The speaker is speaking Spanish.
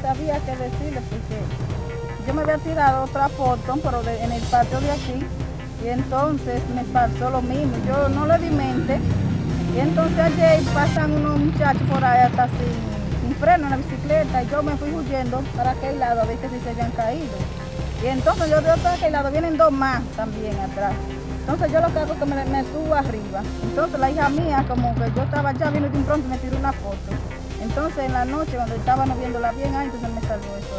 sabía qué decirle porque yo me había tirado otra foto, pero en el patio de aquí, y entonces me pasó lo mismo. Yo no le di mente, y entonces ayer pasan unos muchachos por ahí hasta sin, freno en la bicicleta, y yo me fui huyendo para aquel lado a ver que si se habían caído. Y entonces yo de aquel lado vienen dos más también atrás. Entonces yo lo que hago es que me, me, subo arriba. Entonces la hija mía, como que yo estaba ya viendo de un pronto, me tiró una foto. Entonces en la noche, cuando estaba viéndola bien, entonces me salió eso